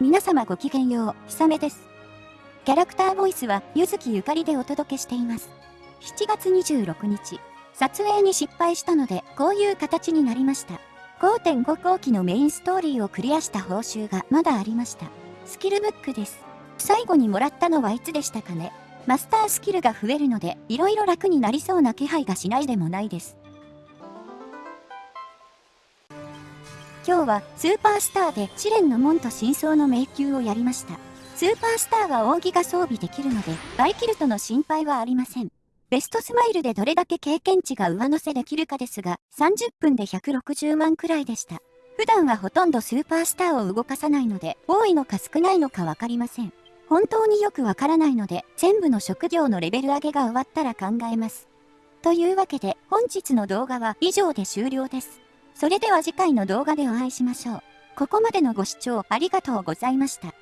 皆様ごきげんよう、ひさめです。キャラクターボイスは、ゆずきゆかりでお届けしています。7月26日、撮影に失敗したので、こういう形になりました。5.5後期のメインストーリーをクリアした報酬がまだありました。スキルブックです。最後にもらったのはいつでしたかね。マスタースキルが増えるので、色々楽になりそうな気配がしないでもないです。今日はスーパースターで試練の門と真相の迷宮をやりました。スーパースターは扇が装備できるので、バイキルトの心配はありません。ベストスマイルでどれだけ経験値が上乗せできるかですが、30分で160万くらいでした。普段はほとんどスーパースターを動かさないので、多いのか少ないのかわかりません。本当によくわからないので、全部の職業のレベル上げが終わったら考えます。というわけで、本日の動画は以上で終了です。それでは次回の動画でお会いしましょう。ここまでのご視聴ありがとうございました。